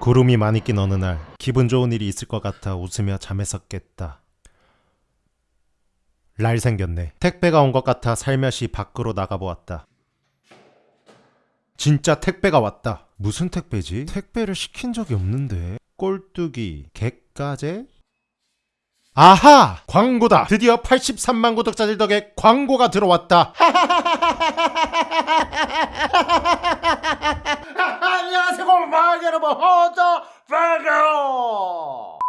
구름이 많이 낀 어느 날 기분 좋은 일이 있을 것 같아 웃으며 잠에서 깼다. 날 생겼네. 택배가 온 것 같아 살며시 밖으로 나가보았다. 진짜 택배가 왔다. 무슨 택배지? 택배를 시킨 적이 없는데. 꼴뚜기, 객가제? 아하! 광고다! 드디어 83만 구독자들 덕에 광고가 들어왔다. 안녕하세요, 고마 여러분. 호저 버거!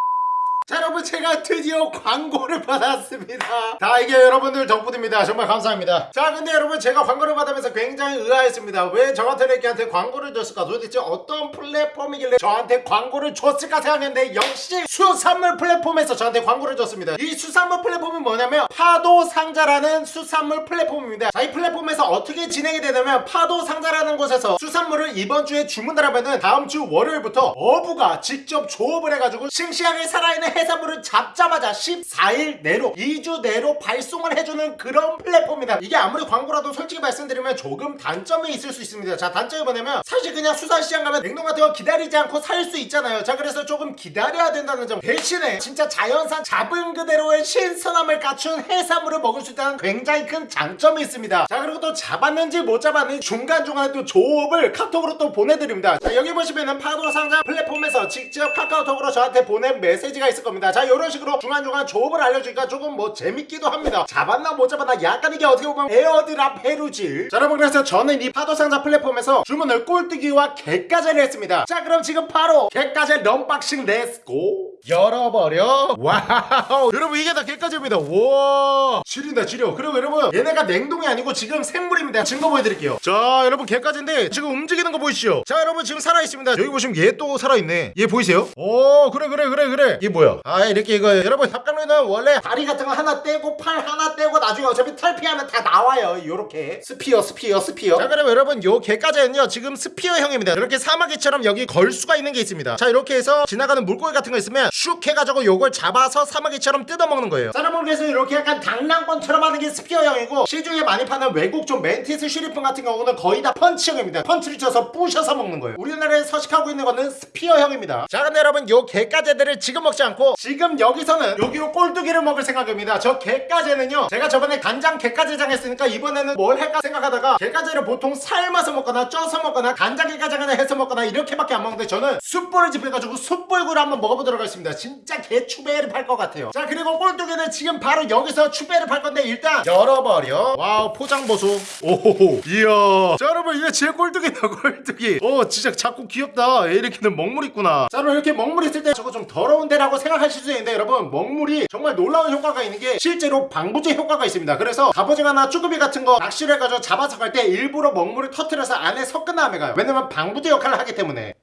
자 여러분 제가 드디어 광고를 받았습니다. 다 이게 여러분들. 덕분입니다. 정말 감사합니다. 자 근데 여러분 제가 광고를 받으면서 굉장히 의아했습니다. 왜 저한테 이렇게한테 광고를 줬을까? 도대체 어떤 플랫폼이길래 저한테 광고를 줬을까 생각했는데 역시 수산물 플랫폼에서 저한테 광고를 줬습니다. 이 수산물 플랫폼은 뭐냐면 파도 상자라는 수산물 플랫폼입니다. 자 이 플랫폼에서 어떻게 진행이 되냐면 파도 상자라는 곳에서 수산물을 이번 주에 주문을 하면은 다음 주 월요일부터 어부가 직접 조업을 해가지고 싱싱하게 살아있는 해산물을 잡자마자 14일 내로 2주 내로 발송을 해주는 그런 플랫폼입니다. 이게 아무리 광고라도 솔직히 말씀드리면 조금 단점이 있을 수 있습니다. 자 단점이 뭐냐면 사실 그냥 수산시장 가면 냉동 같은 거 기다리지 않고 살 수 있잖아요. 자 그래서 조금 기다려야 된다는 점. 대신에 진짜 자연산 잡은 그대로의 신선함을 갖춘 해산물을 먹을 수 있다는 굉장히 큰 장점이 있습니다. 자 그리고 또 잡았는지 못 잡았는지 중간중간에 또 조업을 카톡으로 또 보내드립니다. 자 여기 보시면은 파도상자 플랫폼에서 직접 카카오톡으로 저한테 보낸 메시지가 있을 겁니다. 자 이런 식으로 중간중간 조업을 알려주니까 조금 뭐 재밌기도 합니다. 잡았나 못 잡았나 약간 이게 어떻게 보면 airdrop 해루질. 자 여러분 그래서 저는 이 파도상자 플랫폼에서 주문을 꼴뚜기와 갯가재를 했습니다. 자 그럼 지금 바로 갯가재 unboxing let's go 열어버려. 와우. 여러분 이게 다 갯가재입니다. 와. 지린다 지려. 그리고 여러분 얘네가 냉동이 아니고 지금 생물입니다. 증거 보여드릴게요. 자 여러분 갯가재인데 지금 움직이는 거 보이시죠? 자 여러분 지금 살아있습니다. 여기 보시면 얘 또 살아있네. 얘 보이세요? 오 그래 그래 그래 그래. 얘 뭐야? 아 이렇게 이거 여러분 닭강루는 원래 다리 같은 거 하나 떼고 팔 하나 떼고 나중에 어차피 탈피하면 다 나와요. 요렇게. spear spear spear. 자 그럼 여러분 요 갯가재는요 지금 spear형입니다. 이렇게 사마귀처럼 여기 걸 수가 있는 게 있습니다. 자 이렇게 해서 지나가는 물고기 같은 거 있으면 슉 해가지고 요걸 잡아서 사마귀처럼 뜯어먹는 거예요. 그래서 이렇게 약간 당랑권처럼 하는 게 spear형이고 시중에 많이 파는 외국 좀 mantis shrimp 같은 경우는 거의 다 펀치형입니다. 펀치를 쳐서 부셔서 먹는 거예요. 우리나라에 서식하고 있는 거는 spear형입니다. 자 근데 여러분 요 갯가재들을 지금 먹지 않고 지금 여기서는 여기로 꼴뚜기를 먹을 생각입니다. 저 갯가재는요 제가 저번에 간장 갯가재장 했으니까 이번에는 뭘 할까 생각하다가 갯가재를 보통 삶아서 먹거나 쪄서 먹거나 간장 갯가재장을 해서 먹거나 이렇게밖에 안 먹는데 저는 숯불을 지펴가지고 숯불구이를 한번 먹어보도록 하겠습니다 진짜 개 추배를 팔 것 같아요. 자 그리고 꼴뚜기는 지금 바로 여기서 추배를 팔 건데 일단 열어버려. 와우 포장 보소. 오호호. 이야. 자 여러분 이게 제 꼴뚜기다 꼴뚜기. 오 진짜 작고 귀엽다. 얘 이렇게는 먹물 있구나. 자 여러분 이렇게 먹물 있을 때 저거 좀 더러운데 라고 생각하실 수 있는데 여러분 먹물이 정말 놀라운 효과가 있는 게 실제로 방부제 효과가 있습니다. 그래서 갑오징어나 쭈꾸미 같은 거 낚시를 해가지고 잡아서 갈 때 일부러 먹물을 터트려서 안에 섞은 다음에 가요. 왜냐면 방부제 역할을 하기 때문에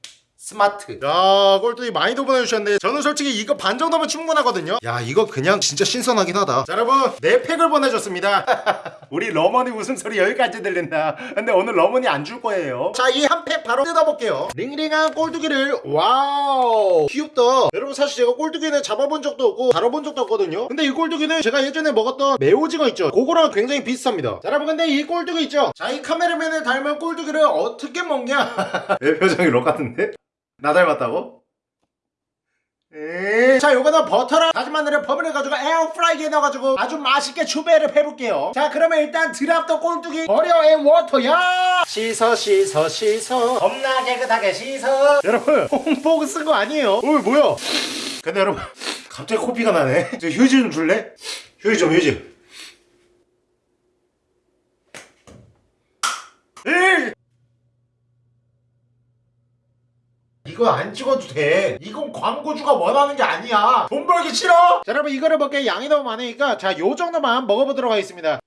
스마트. 야 꼴뚜기 많이도 보내주셨네. 저는 솔직히 이거 반 정도면 충분하거든요. 야 이거 그냥 진짜 신선하긴 하다. 자 여러분 네 팩을 보내줬습니다. 우리 러머니 웃음소리 여기까지 들린다. 근데 오늘 러머니 안 줄 거예요. 자 이 한 팩 바로 뜯어볼게요. 링링한 꼴뚜기를 와우! 귀엽다. 여러분 사실 제가 꼴뚜기는 잡아본 적도 없고 다뤄본 적도 없거든요. 근데 이 꼴뚜기는 제가 예전에 먹었던 매오징어 있죠? 그거랑 굉장히 비슷합니다. 자 여러분 근데 이 꼴뚜기 있죠? 자 이 카메라맨을 닮은 꼴뚜기를 어떻게 먹냐? 내 표정이 록 같은데? 나 닮았다고? 에이. 자 요거는 버터랑 다진 마늘을 버무려 가지고 에어프라이기에 넣어가지고 아주 맛있게 추배를 해볼게요. 자 그러면 일단 drop the 꼴뚜기 버려 and water야! 씻어 씻어 씻어. 겁나 깨끗하게 씻어. 여러분 홍보그 쓴 거 아니에요? 어 뭐야? 근데 여러분 갑자기 코피가 나네. 저 휴지 좀 줄래? 휴지 좀 휴지. 에이 이거 안 찍어도 돼. 이건 광고주가 원하는 게 아니야. 돈 벌기 싫어? 자 여러분 이거를 먹기에 양이 너무 많으니까 자 요정도만 먹어보도록 하겠습니다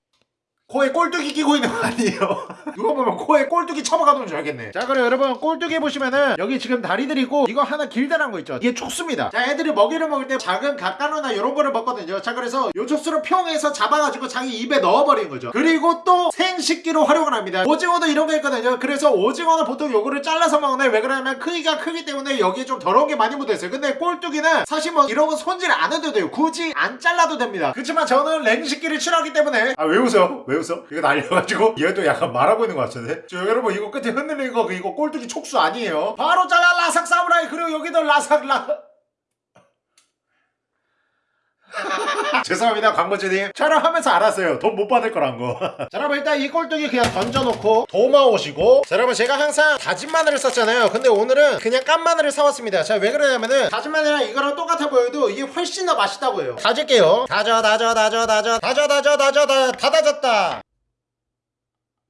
코에 꼴뚜기 끼고 있는 거 아니에요? 누가 보면 코에 꼴뚜기 쳐박아놓은 줄 알겠네. 자 그럼 여러분 꼴뚜기 보시면은 여기 지금 다리들이 있고 이거 하나 길다란 거 있죠? 이게 촉수입니다. 자 애들이 먹이를 먹을 때 작은 갓가루나 이런 거를 먹거든요. 자 그래서 요 촉수를 평해서 잡아가지고 자기 입에 넣어버리는 거죠. 그리고 또 생식기로 활용을 합니다. 오징어도 이런 거 있거든요. 그래서 오징어는 보통 요거를 잘라서 먹는데 왜 그러냐면 크기가 크기 때문에 여기에 좀 더러운 게 많이 묻어있어요. 근데 꼴뚜기는 사실 뭐 이런 거 손질 안 해도 돼요. 굳이 안 잘라도 됩니다. 그렇지만 저는 냉식기를 싫어하기 때문에. 아 왜 웃어? 왜 웃어? 이거 날려가지고 얘도 약간 말하고 있는 것 같은데? 저 여러분 이거 끝에 흔들리는 거 이거 꼴뚜기 촉수 아니에요? 바로 잘라 라삭 사무라이 그리고 여기도 라삭 라 죄송합니다 광고주님 촬영하면서 알았어요 돈 못 받을 거란 거 자, 여러분 일단 이 꼴뚜기 그냥 던져놓고 도마 오시고 자 여러분 제가 항상 다진 마늘을 썼잖아요 근데 오늘은 그냥 깐 마늘을 사왔습니다 자 왜 그러냐면은 다진 마늘이랑 이거랑 똑같아 보여도 이게 훨씬 더 맛있다고 해요 다질게요 다져 다져 다져 다져 다져 다져 다져 다, 다 다졌다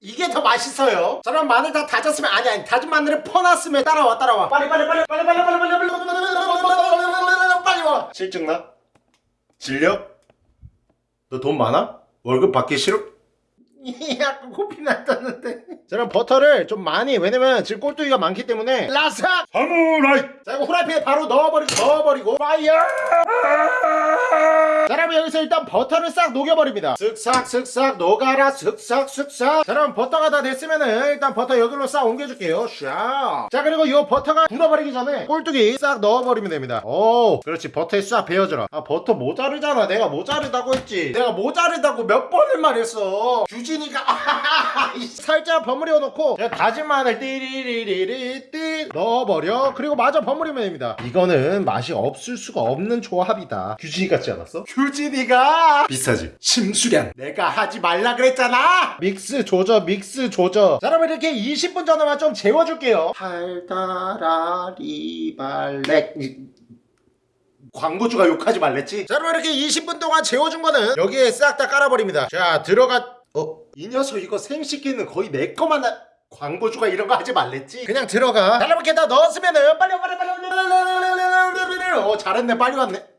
이게 더 맛있어요. 저런 마늘 다 다졌으면 아니 아니 다진 마늘을 퍼놨으면 따라와 따라와 빨리 빨리 빨리 빨리 빨리 빨리 빨리 빨리 빨리 빨리 빨리 와 실증 나? 질려? 너 돈 많아? 월급 받기 싫어? 약간 코피 났다는데. 자 그럼 버터를 좀 많이 왜냐면 지금 꼴뚜기가 많기 때문에. 라삭 사무라이! 자 이거 후라이팬에 바로 넣어버리고 넣어버리고. fire! 자 그럼 여기서 일단 버터를 싹 녹여버립니다. 슥싹 슥싹 녹아라. 슥싹 슥싹. 자 그럼 버터가 다 됐으면은 일단 버터 여기로 싹 옮겨줄게요. 샤자 그리고 이 버터가 굳어버리기 전에 꼴뚜기 싹 넣어버리면 됩니다. 오 그렇지 버터에 싹 배어줘라. 아 버터 모자르잖아. 내가 모자르다고 했지. 내가 모자르다고 몇 번을 말했어. 규 진이가 살짝 버무려 놓고 다진 마늘 띠리리리리 띠 넣어버려. 그리고 마저 버무리면 됩니다. 이거는 맛이 없을 수가 없는 조합이다. 규진이 같지 않았어? 규진이가 비싸지. 심수량 내가 하지 말라 그랬잖아. 믹스 조져 믹스 조져 자 여러분 이렇게 20분 정도만 좀 재워줄게요. 달달아리 발렉 광고주가 욕하지 말랬지? 자 여러분 이렇게 20분 동안 재워준 거는 여기에 싹 다 깔아버립니다. 자 들어가 어? 이 녀석 이거 생식기는 거의 내 거만 하... 광고주가 이런 거 하지 말랬지? 그냥 들어가 이렇게 다 넣었으면은 빨리 와, 빨리 빨리 빨리 어 잘했네 빨리 왔네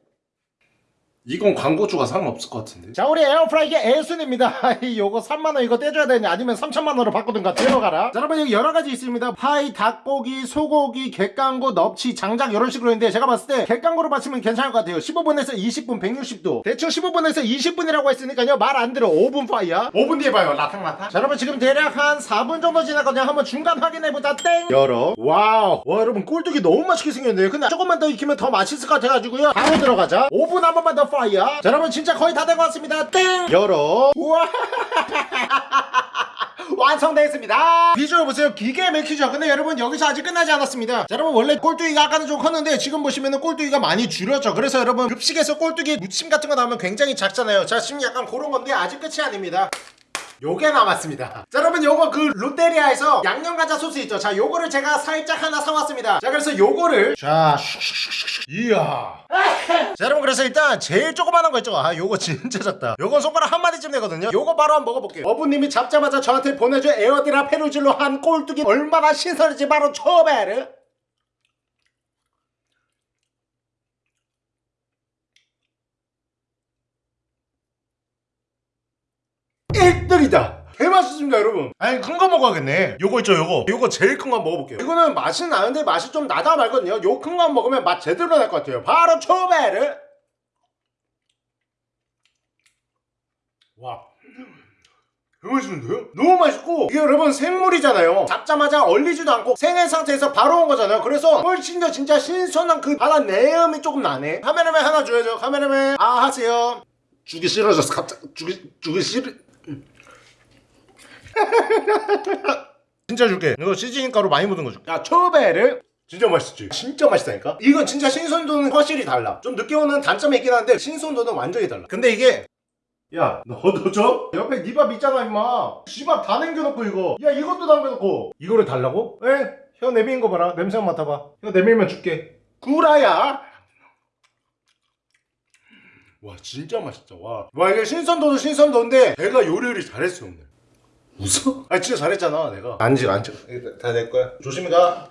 이건 광고주가 상관없을 것 같은데. 자 우리 에어프라이기 애순입니다. 요거 3만원 이거 떼줘야 되냐? 아니면 3천만원으로 바꾸든가 들어가라. 자 여러분 여기 여러가지 있습니다. 파이, 닭고기, 소고기, 갯강고, 넙치, 장작 이런 식으로 있는데 제가 봤을 때 갯강고로 맞추면 괜찮을 것 같아요. 15분에서 20분 160도. 대충 15분에서 20분이라고 했으니까요. 말 안 들어. 5분 파이야. 5분 뒤에 봐요. 라탕라탕. 자 여러분 지금 대략 한 4분 정도 지났거든요. 한번 중간 확인해보자. 땡! 열어. 와우. 와 여러분 꼴뚜기 너무 맛있게 생겼네요. 근데 조금만 더 익히면 더 맛있을 것 같아가지고요. 바로 들어가자. 5분 한 번만 더 fire. 자 여러분 진짜 거의 다 된 것 같습니다. 땡! 열어. 우와. 완성됐습니다. 비주얼 보세요. 기계 맥히죠? 근데 여러분 여기서 아직 끝나지 않았습니다. 자 여러분 원래 꼴뚜기가 아까는 좀 컸는데 지금 보시면은 꼴뚜기가 많이 줄였죠. 그래서 여러분 급식에서 꼴뚜기 무침 같은 거 나오면 굉장히 작잖아요. 자 지금 약간 그런 건데 아직 끝이 아닙니다 요게 남았습니다. 자 여러분 요거 그 롯데리아에서 양념가자 소스 있죠? 자 요거를 제가 살짝 하나 사왔습니다. 자 그래서 요거를 자. 이야. 자 여러분 그래서 일단 제일 조그만한 거 있죠? 아 요거 진짜 작다. 요건 손가락 한 마디쯤 되거든요. 요거 바로 한번 먹어볼게요. 어부님이 잡자마자 저한테 보내준 에어드라 페루질로 한 꼴뚜기 얼마나 신선한지 바로 초베르 일등이다 개맛있습니다 여러분 아니 큰 거 먹어야겠네. 요거 있죠 요거. 요거 제일 큰거 먹어볼게요. 이거는 맛은 나는데 맛이 좀 나다 말거든요. 요 큰 거 먹으면 맛 제대로 날 것 같아요. 바로 초베르. 와. 너무 맛있는데요? 너무 맛있고. 이게 여러분 생물이잖아요. 잡자마자 얼리지도 않고 생의 상태에서 바로 온 거잖아요. 그래서 훨씬 더 진짜 신선한 그 바다 내음이 조금 나네. 카메라맨 하나 줘야죠 카메라맨. 아 하세요. 주기 싫어졌어 갑자기 주기 주기 싫 진짜 줄게. 이거 시즈닝 가루 많이 묻은 거 줄게. 야 초베를 진짜 맛있지? 진짜 맛있다니까? 이건 진짜 신선도는 확실히 달라. 좀 늦게 오는 단점이 있긴 한데 신선도는 완전히 달라. 근데 이게 야 너도 줘? 옆에 네 밥 있잖아 임마. 씨밥 다 남겨놓고 이거. 야 이것도 남겨놓고. 이거를 달라고? 에? 혀 내미는 거 봐라. 냄새 한번 맡아봐. 혀 내밀면 줄게. 구라야! 와 진짜 맛있다. 와. 와 이게 신선도도 신선도인데 내가 요리를 잘했어 오늘 웃어? 아 진짜 잘했잖아 내가 안지 안지 다내 거야 조심히 가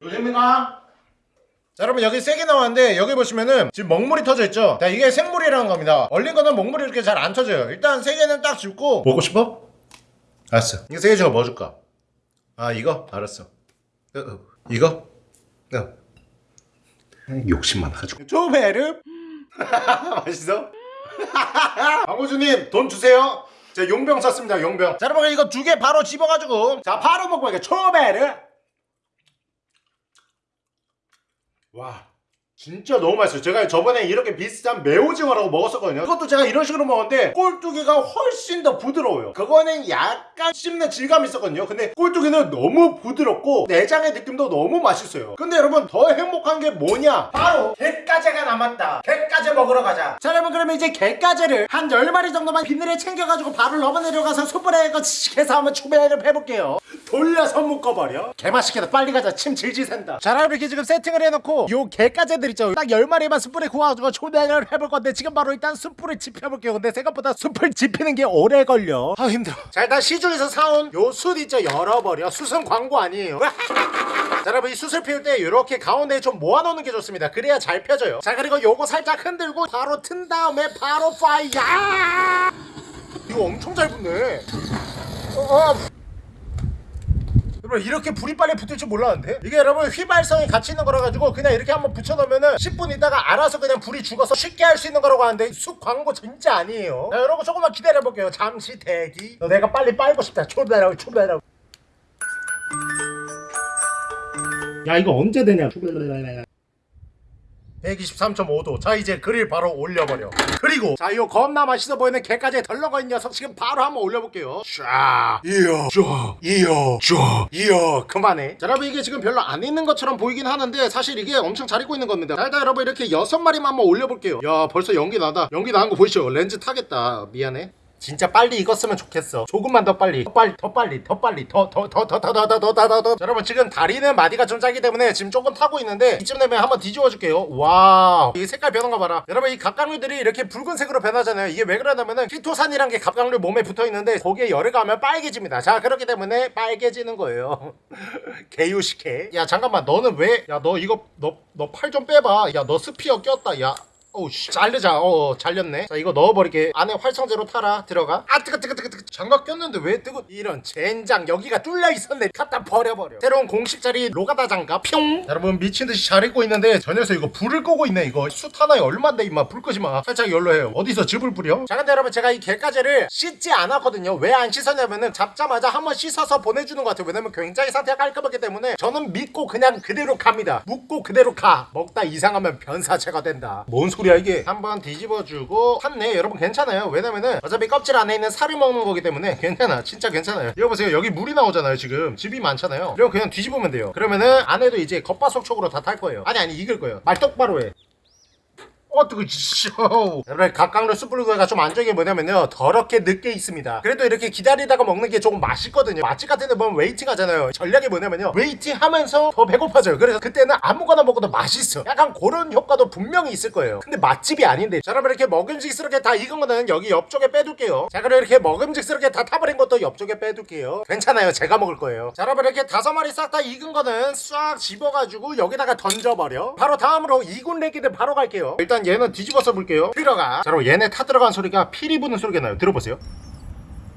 조심히 가 자, 여러분 여기 세개 나왔는데 여기 보시면은 지금 먹물이 터져 있죠 자 이게 생물이라는 겁니다 얼린 거는 먹물이 이렇게 잘 안 터져요 일단 세 개는 딱 줍고 먹고 싶어? 알았어 이거 세개 중에 뭐 줄까? 아 이거? 알았어 어, 어. 이거? 어. 욕심 많아가지고 추베릅 맛있어? 광고주님 돈 주세요. 제가 용병 샀습니다 용병. 자 여러분 이거 두 개 바로 집어가지고. 자 바로 먹고 이게 추베릅 와 진짜 너무 맛있어요. 제가 저번에 이렇게 비슷한 매오징어라고 먹었었거든요. 그것도 제가 이런 식으로 먹었는데 꼴뚜기가 훨씬 더 부드러워요. 그거는 약간 씹는 질감이 있었거든요. 근데 꼴뚜기는 너무 부드럽고 내장의 느낌도 너무 맛있어요. 근데 여러분 더 행복한 게 뭐냐? 바로 갯가재가 남았다. 갯가재 먹으러 가자. 자 여러분 그러면 이제 갯가재를 한 10마리 정도만 비늘에 챙겨가지고 바로 러버 내려가서 숯불에 해서 한번 추배를 해볼게요 돌려서 묶어버려. 개맛있겠다 빨리 가자. 침 질질 샌다. 자 이렇게 지금 세팅을 해놓고 요 개가재들 있죠. 딱 10마리만 숯불에 구워가지고 초대를 해볼 건데 지금 바로 일단 숯불을 지펴볼게요. 근데 생각보다 숯불 지피는 게 오래 걸려. 아 힘들어. 자 일단 시중에서 사온 요 숯 있죠. 열어버려. 숯은 광고 아니에요. 자 여러분 이 숯을 피울 때 이렇게 가운데에 좀 모아놓는 게 좋습니다. 그래야 잘 펴져요. 자 그리고 요거 살짝 흔들고 바로 튼 다음에 바로 파이어! 이거 엄청 잘 붙네. 어, 어. 여러분 이렇게 불이 빨리 붙을 줄 몰랐는데? 이게 여러분 휘발성이 같이 있는 거라 가지고 그냥 이렇게 한번 붙여놓으면은 10분 있다가 알아서 그냥 불이 죽어서 쉽게 할 수 있는 거라고 하는데 쑥 광고 진짜 아니에요. 자 여러분 조금만 기다려볼게요. 잠시 대기. 너 내가 빨리 빨고 싶다. 초배라고 초배라고. 야 이거 언제 되냐 123.5도 자 이제 그릴 바로 올려버려. 그리고 자 이거 겁나 맛있어 보이는 게까지 덜렁거린 녀석 지금 바로 한번 올려볼게요. 쫙 이어 쫙 이어 쫙 이어. 그만해. 자 여러분 이게 지금 별로 안 익는 것처럼 보이긴 하는데 사실 이게 엄청 잘 익고 있는 겁니다. 자 일단 여러분 이렇게 여섯 마리만 한번 올려볼게요. 야 벌써 연기 나다. 연기 나는 거 보이시죠? 렌즈 타겠다. 미안해 진짜 빨리 익었으면 좋겠어 조금만 더 빨리 더 빨리 더 빨리 더 빨리 더더 더 더 더 더 더 더더 여러분 지금 다리는 마디가 좀 작기 때문에 지금 조금 타고 있는데 이쯤 되면 한번 뒤집어 줄게요 와우 이 색깔 변한 거 봐라 여러분 이 갑각류들이 이렇게 붉은색으로 변하잖아요 이게 왜 그러냐면은 키토산이란 게 갑각류 몸에 붙어 있는데 거기에 열을 가하면 빨개집니다 자 그렇기 때문에 빨개지는 거예요 개유식해 야 잠깐만 너는 왜 야 너 이거 너 너 팔 좀 빼봐 야 너 스피어 꼈다 야 어우 씨. 잘르자. 어 잘렸네. 자 이거 넣어버리게. 안에 활성제로 타라. 들어가. 아 뜨거 뜨거 뜨거 뜨거. 장갑 꼈는데 왜 뜨거? 이런 젠장. 여기가 뚫려 있었네. 갖다 버려버려. 새로운 공식 자리 로가다 장갑. 뿅. 여러분 미친듯이 잘 입고 있는데 저 녀석 이거 불을 끄고 있네 이거. 숯 하나에 얼만데 임마. 불 끄지 마. 살짝 열로 해요. 어디서 즙을 뿌려? 자 근데 여러분 제가 이 갯가재를 씻지 않았거든요. 왜 안 씻었냐면은 잡자마자 한번 씻어서 보내주는 것 같아요. 왜냐면 굉장히 상태가 깔끔하기 때문에 저는 믿고 그냥 그대로 갑니다. 묻고 그대로 가. 먹다 이상하면 변사체가 된다. 뭔 소리 야 이게. 한번 뒤집어주고 탔네. 여러분 괜찮아요. 왜냐면은 어차피 껍질 안에 있는 살을 먹는 거기 때문에 괜찮아. 진짜 괜찮아요. 이거 보세요. 여기 물이 나오잖아요 지금. 즙이 많잖아요. 그럼 그냥 뒤집으면 돼요. 그러면은 안에도 이제 겉바속촉으로 다 탈 거예요. 아니 아니 익을 거예요. 말 똑바로 해 어, 뜨거, 쇼. 여러분, 갯가재 숯불구이가 좀 안 좋은 게 뭐냐면요. 더럽게 늦게 익습니다. 그래도 이렇게 기다리다가 먹는 게 조금 맛있거든요. 맛집 같은 데 보면 waiting 하잖아요. 전략이 뭐냐면요. waiting 하면서 더 배고파져요. 그래서 그때는 아무거나 먹어도 맛있어. 약간 그런 효과도 분명히 있을 거예요. 근데 맛집이 아닌데. 자, 여러분, 이렇게 먹음직스럽게 다 익은 거는 여기 옆쪽에 빼둘게요. 자, 그리고 이렇게 먹음직스럽게 다 타버린 것도 옆쪽에 빼둘게요. 괜찮아요. 제가 먹을 거예요. 자, 여러분, 이렇게 다섯 마리 싹 다 익은 거는 싹 집어가지고 여기다가 던져버려. 바로 다음으로 이군 레기들 바로 갈게요. 일단 얘는 뒤집어서 볼게요. 들어가. 자, 그럼 얘네 타 들어간 소리가 피리 부는 소리가 나요. 들어보세요.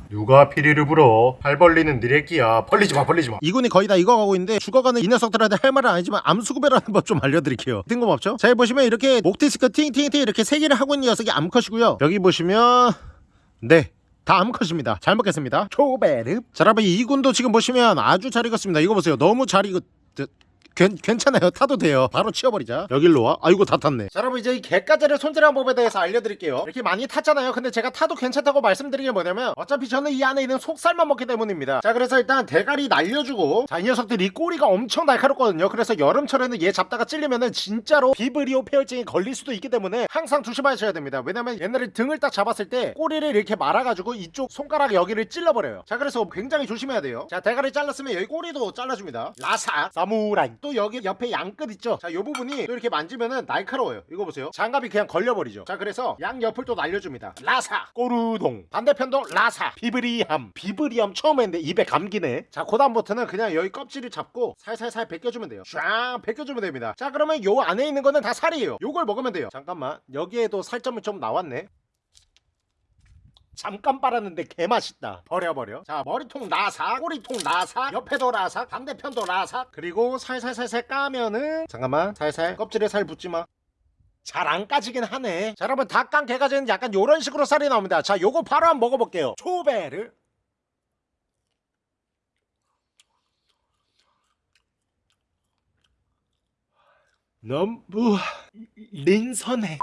누가 피리를 불어? 팔 벌리는 이 레기야. 벌리지 마, 벌리지 마. 이군이 거의 다 익어가고 있는데 죽어가는 이 녀석들한테 할 말은 아니지만 암수 구별하는 법 좀 알려드릴게요. 뜬금없죠? 자, 여기 보시면 이렇게 목디스크 팅팅팅 이렇게 세 개를 하고 있는 녀석이 암컷이고요. 여기 보시면 네. 다 암컷입니다. 잘 먹겠습니다. 초베르. 자, 여러분 이 군도 지금 보시면 아주 잘 익었습니다. 이거 보세요. 너무 잘 익었. 괜, 괜찮아요. 타도 돼요. 바로 치워버리자. 여길로 와. 아이고 다 탔네. 자 여러분 이제 이 갯가재를 손질하는 법에 대해서 알려드릴게요. 이렇게 많이 탔잖아요. 근데 제가 타도 괜찮다고 말씀드린 게 뭐냐면 어차피 저는 이 안에 있는 속살만 먹기 때문입니다. 자 그래서 일단 대가리 날려주고. 자 이 녀석들이 꼬리가 엄청 날카롭거든요. 그래서 여름철에는 얘 잡다가 찔리면은 진짜로 비브리오 폐혈증이 걸릴 수도 있기 때문에 항상 조심하셔야 됩니다. 왜냐면 옛날에 등을 딱 잡았을 때 꼬리를 이렇게 말아가지고 이쪽 손가락 여기를 찔러버려요. 자 그래서 굉장히 조심해야 돼요. 자 대가리 잘랐으면 여기 꼬리도 잘라줍니다. 라사 사무라이 또 여기 옆에 양끝 있죠? 자요 부분이 또 이렇게 만지면은 날카로워요. 이거 보세요. 장갑이 그냥 걸려버리죠. 자 그래서 양 옆을 또 날려줍니다. 라사. 꼬르동. 반대편도 라사. 비브리함. 비브리함 처음 했는데 입에 감기네. 자 그다음부터는 그냥 여기 껍질을 잡고 살살살 벗겨주면 돼요. 쫙 벗겨주면 됩니다. 자 그러면 요 안에 있는 거는 다 살이에요. 요걸 먹으면 돼요. 잠깐만. 여기에도 살점이 좀 나왔네 잠깐 빨았는데 개맛있다. 버려버려. 자 머리통 라삭 꼬리통 라삭 옆에도 라삭 반대편도 라삭 그리고 살살살살 까면은 잠깐만 살살 껍질에 살 붙지마. 잘 안 까지긴 하네. 자 여러분 닭강 개가지는 약간 요런 식으로 살이 나옵니다. 자 요거 바로 한번 먹어볼게요. 초배를 너무 린선해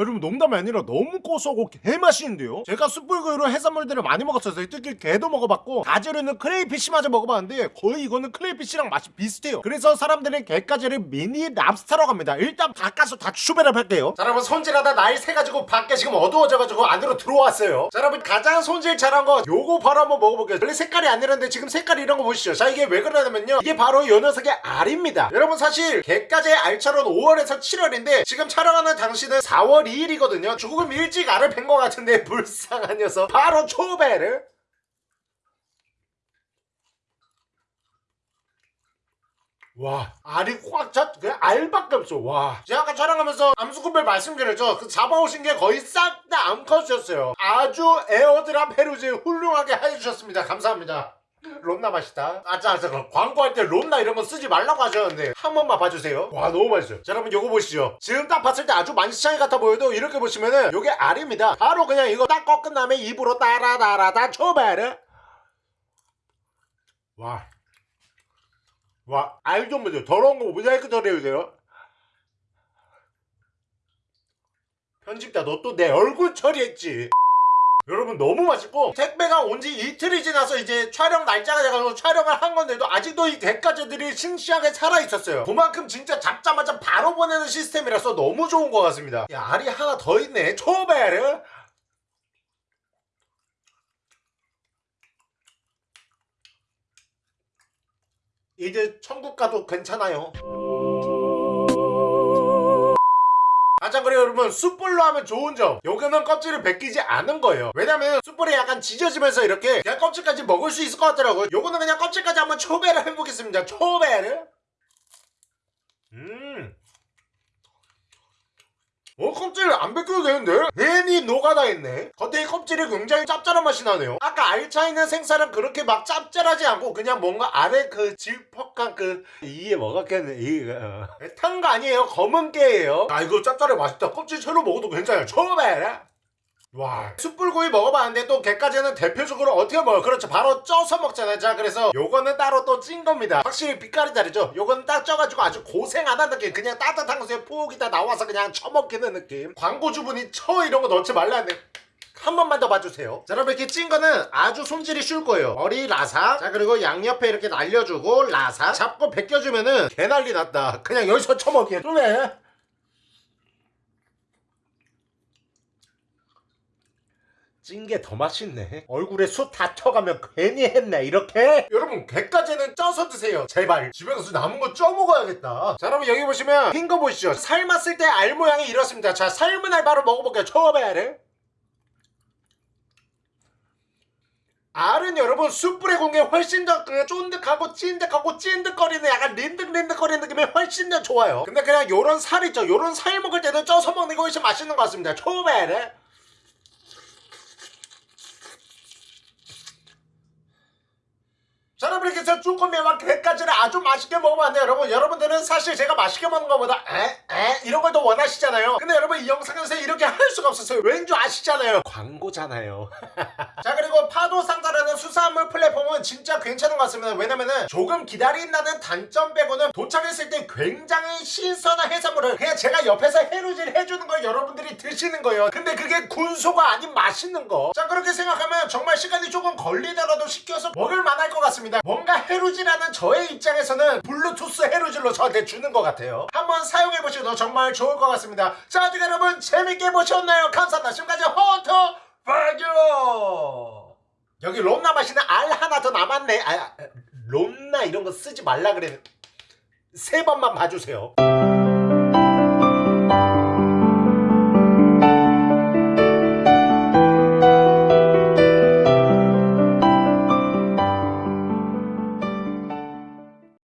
여러분 농담이 아니라 너무 고소하고 개맛있는데요? 제가 숯불구이로 해산물들을 많이 먹었어요 특히 게도 먹어봤고 가재로는 크레이피쉬마저 먹어봤는데 거의 이거는 크레이피쉬랑 맛이 비슷해요. 그래서 사람들은 게까지를 미니 랍스타라고 합니다. 일단 바꿔서 다 추배를 할게요. 자 여러분 손질하다 날 새가지고 밖에 지금 어두워져가지고 안으로 들어왔어요. 자 여러분 가장 손질 잘한 거 요거 바로 한번 먹어볼게요. 원래 색깔이 안 이런데 지금 색깔이 이런 거 보시죠. 자 이게 왜 그러냐면요. 이게 바로 요 녀석의 알입니다. 여러분 사실 게까지의 알처럼 5월에서 7월인데 지금 촬영하는 당시는 4월 2일이거든요. 조금 일찍 알을 뵌것 같은데 불쌍한 녀석. 바로 초배를. 와 알이 꽉찼 그냥 알밖에 없어. 와. 제가 아까 촬영하면서 암수군별 말씀드렸죠. 그 잡아오신 게 거의 싹 다 암컷이었어요. 아주 에어드랍 페루지 훌륭하게 해주셨습니다. 감사합니다 롬나 맛있다. 아짜 그 광고할 때 롬나 이런 거 쓰지 말라고 하셨는데 한 번만 봐주세요. 와 너무 맛있어요. 자 여러분 요거 보시죠. 지금 딱 봤을 때 아주 만시창이 같아 보여도 이렇게 보시면은 요게 알입니다. 바로 그냥 이거 딱 꺾은 다음에 입으로 따라따라다 초베르 와. 와, 알 좀 보세요. 더러운 거 모자이크 처리해도 돼요? 편집자, 너 또 내 얼굴 처리했지? 여러분, 너무 맛있고, 택배가 온 지 이틀이 지나서 이제 촬영 날짜가 돼가지고 촬영을 한 건데도 아직도 이 대가제들이 싱싱하게 살아있었어요. 그만큼 진짜 잡자마자 바로 보내는 시스템이라서 너무 좋은 것 같습니다. 야, 알이 하나 더 있네. 초베르. 이제 천국 가도 괜찮아요. 가장 그래요 여러분 숯불로 하면 좋은 점. 요거는 껍질을 벗기지 않은 거예요. 왜냐면 숯불이 약간 지져지면서 이렇게 그냥 껍질까지 먹을 수 있을 것 같더라고요. 요거는 그냥 껍질까지 한번 초배를 해보겠습니다. 초배를. 음 어, 껍질 안 벗겨도 되는데? 괜히 노가다 했네. 겉에 이 껍질이 굉장히 짭짤한 맛이 나네요. 아까 알차 있는 생살은 그렇게 막 짭짤하지 않고 그냥 뭔가 아래 그 질퍽한 그 이에 먹었겠네. 어. 탄거 아니에요. 검은 깨예요. 아 이거 짭짤해 맛있다. 껍질 채로 먹어도 괜찮아요. 처음에. 와 숯불구이 먹어봤는데 또 게까지는 대표적으로 어떻게 먹어요 그렇죠. 바로 쪄서 먹잖아요. 자 그래서 요거는 따로 또 찐 겁니다. 확실히 빛깔이 다르죠? 요거는 딱 쪄가지고 아주 고생 안 한 느낌. 그냥 따뜻한 곳에 푹 있다 나와서 그냥 처먹기는 느낌. 광고주분이 처 이런 거 넣지 말라는데 한 번만 더 봐주세요. 자 여러분 이렇게 찐 거는 아주 손질이 쉬울 거예요. 머리 라사. 자 그리고 양옆에 이렇게 날려주고 라사. 잡고 벗겨주면은 개난리 났다. 그냥 여기서 처먹기에 좀해 찐 게 더 맛있네. 얼굴에 숯다 튀어가면 괜히 했네. 이렇게? 여러분 게까지는 쪄서 드세요. 제발. 집에 가서 남은 거 쪄 먹어야겠다. 자 여러분 여기 보시면 흰 거 보시죠? 삶았을 때 알 모양이 이렇습니다. 자 삶은 알 바로 먹어볼게요. 처음에 알을. 알은 여러분 숯불에 게 훨씬 더 그 쫀득하고 찐득하고 찐득거리는 약간 린득린득거리는 느낌이 훨씬 더 좋아요. 근데 그냥 요런 살 있죠? 요런 살 먹을 때는 쪄서 먹는 게 훨씬 맛있는 것 같습니다. 초베르 자 여러분 이렇게 해서 쭈꾸미와 게까지를 아주 맛있게 먹어봤는데 여러분 여러분들은 사실 제가 맛있게 먹는 것보다 에에? 이런 걸 더 원하시잖아요. 근데 여러분 이 영상에서 이렇게 할 수가 없었어요. 왠지 아시잖아요. 광고잖아요. 자 그리고 파도 상자라는 수산물 플랫폼은 진짜 괜찮은 것 같습니다. 왜냐면은 조금 기다린다는 단점 빼고는 도착했을 때 굉장히 신선한 해산물을 그냥 제가 옆에서 해루질 해주는 걸 여러분들이 드시는 거예요. 근데 그게 군소가 아닌 맛있는 거자 그렇게 생각하면 정말 시간이 조금 걸리더라도 시켜서 먹을 만할 것 같습니다 뭔가 해루질하는 저의 입장에서는 블루투스 해루질로 저한테 주는 것 같아요. 한번 사용해보셔도 정말 좋을 것 같습니다. 자 어떻게 여러분 재밌게 보셨나요? 감사합니다. 지금까지 헌터 파교 여기 롬나 마시는 알 하나 더 남았네. 아, 롬나 이런 거 쓰지 말라 그래. 세 번만 봐주세요